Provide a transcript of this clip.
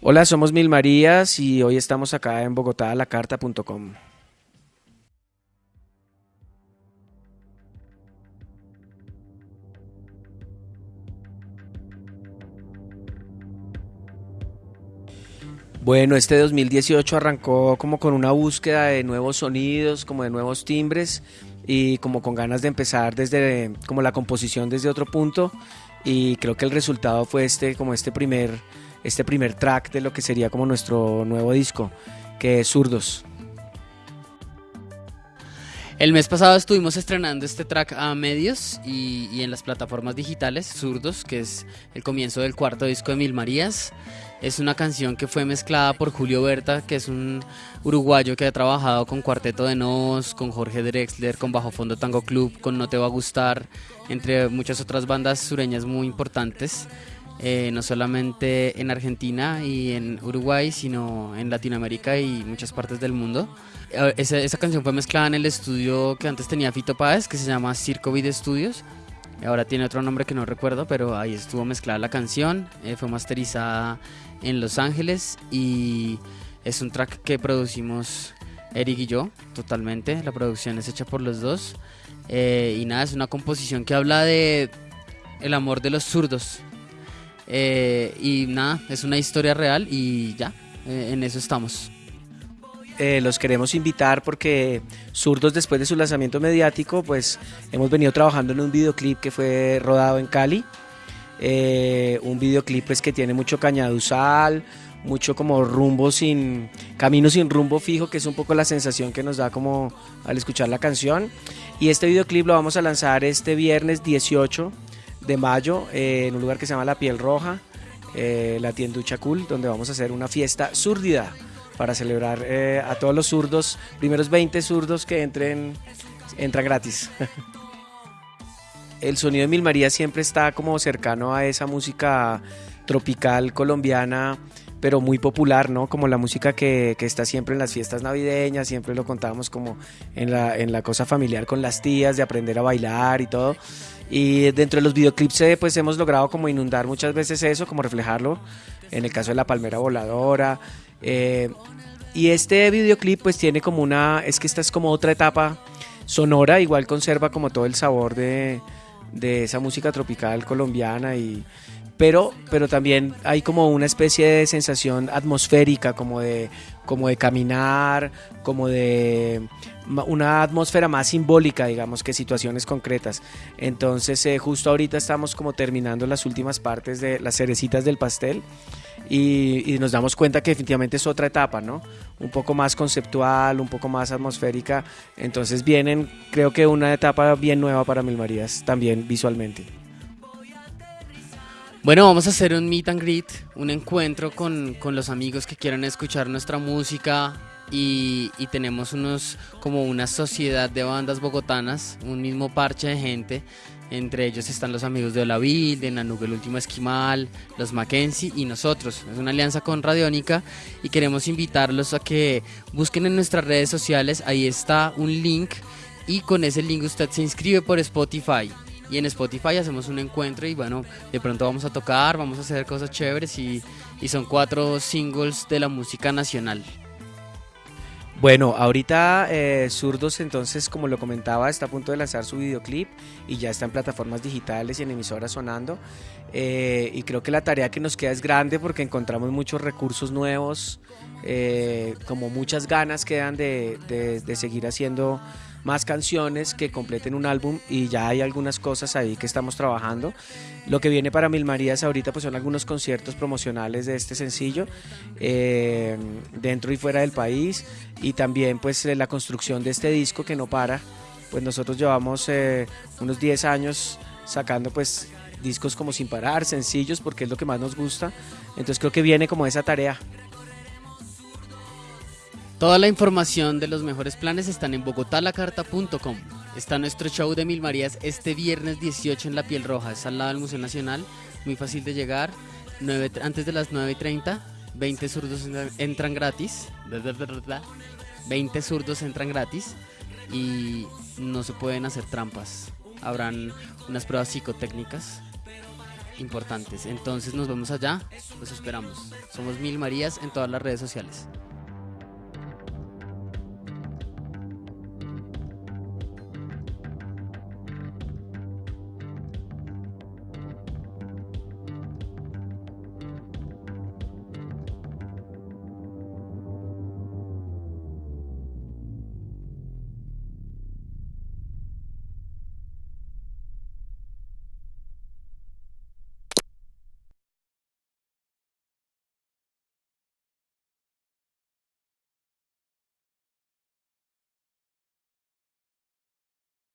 Hola, somos Mil Marías y hoy estamos acá en Bogotá, lacarta.com. Bueno, este 2018 arrancó como con una búsqueda de nuevos sonidos, como de nuevos timbres y como con ganas de empezar desde como la composición desde otro punto y creo que el resultado fue este como este primer este primer track de lo que sería como nuestro nuevo disco, que es Zurdos. El mes pasado estuvimos estrenando este track a medios y, en las plataformas digitales, Zurdos, que es el comienzo del cuarto disco de Mil Marías. Es una canción que fue mezclada por Julio Berta, que es un uruguayo que ha trabajado con Cuarteto de Nos, con Jorge Drexler, con Bajo Fondo Tango Club, con No Te Va a Gustar, entre muchas otras bandas sureñas muy importantes. Eh, no solamente en Argentina y en Uruguay, sino en Latinoamérica y muchas partes del mundo. Eh, esa, canción fue mezclada en el estudio que antes tenía Fito Páez, que se llama Circo Video Studios. Ahora tiene otro nombre que no recuerdo, pero ahí estuvo mezclada la canción. Eh, fue masterizada en Los Ángeles y es un track que producimos Eric y yo totalmente. La producción es hecha por los dos. y nada, es una composición que habla de el amor de los zurdos, eh, y nada, es una historia real y ya, eh, en eso estamos. Eh, los queremos invitar porque Zurdos después de su lanzamiento mediático, pues hemos venido trabajando en un videoclip que fue rodado en Cali. un videoclip pues, que tiene mucho cañaduzal, mucho como rumbo sin, camino sin rumbo fijo, que es un poco la sensación que nos da como al escuchar la canción. Y este videoclip lo vamos a lanzar este viernes 18 de mayo eh, en un lugar que se llama La Piel Roja, eh, la tienducha cool, donde vamos a hacer una fiesta zurdida para celebrar eh, a todos los zurdos, primeros 20 zurdos que entren, entra gratis. El sonido de Mil María siempre está como cercano a esa música tropical colombiana pero muy popular, ¿no? Como la música que, que, está siempre en las fiestas navideñas, siempre lo contábamos como en la, en la cosa familiar con las tías, de aprender a bailar y todo. Y dentro de los videoclips eh, pues hemos logrado como inundar muchas veces eso, como reflejarlo, en el caso de la palmera voladora. Eh, y este videoclip pues tiene como una, es que esta es como otra etapa sonora, igual conserva como todo el sabor de, de esa música tropical colombiana y pero, pero también hay como una especie de sensación atmosférica, como de, como de caminar, como de una atmósfera más simbólica, digamos, que situaciones concretas. Entonces, eh, justo ahorita estamos como terminando las últimas partes de las cerecitas del pastel y, y, nos damos cuenta que definitivamente es otra etapa, ¿no? Un poco más conceptual, un poco más atmosférica. Entonces vienen, creo que una etapa bien nueva para Mil Marías, también visualmente. Bueno, vamos a hacer un meet and greet, un encuentro con, los amigos que quieran escuchar nuestra música y, tenemos unos como una sociedad de bandas bogotanas, un mismo parche de gente. Entre ellos están los amigos de Olavil, de Nanug el último esquimal, los Mackenzie y nosotros. Es una alianza con Radiónica y queremos invitarlos a que busquen en nuestras redes sociales. Ahí está un link y con ese link usted se inscribe por Spotify y en Spotify hacemos un encuentro y bueno, de pronto vamos a tocar, vamos a hacer cosas chéveres y, son cuatro singles de la música nacional. Bueno, ahorita eh, Zurdos entonces, como lo comentaba, está a punto de lanzar su videoclip y ya está en plataformas digitales y en emisoras sonando. Eh, y creo que la tarea que nos queda es grande porque encontramos muchos recursos nuevos, eh, como muchas ganas quedan de, de seguir haciendo más canciones que completen un álbum y ya hay algunas cosas ahí que estamos trabajando. Lo que viene para Mil Marías ahorita pues son algunos conciertos promocionales de este sencillo eh, dentro y fuera del país y también pues la construcción de este disco que no para. Pues nosotros llevamos eh, unos 10 años sacando pues discos como sin parar, sencillos porque es lo que más nos gusta. Entonces creo que viene como esa tarea. Toda la información de los mejores planes están en bogotalacarta.com. Está nuestro show de Mil Marías este viernes 18 en La Piel Roja, es al lado del Museo Nacional, muy fácil de llegar, antes de las 9.30, 20 zurdos entran gratis, 20 zurdos entran gratis y no se pueden hacer trampas. Habrán unas pruebas psicotécnicas importantes. Entonces nos vemos allá, los esperamos. Somos Mil Marías en todas las redes sociales.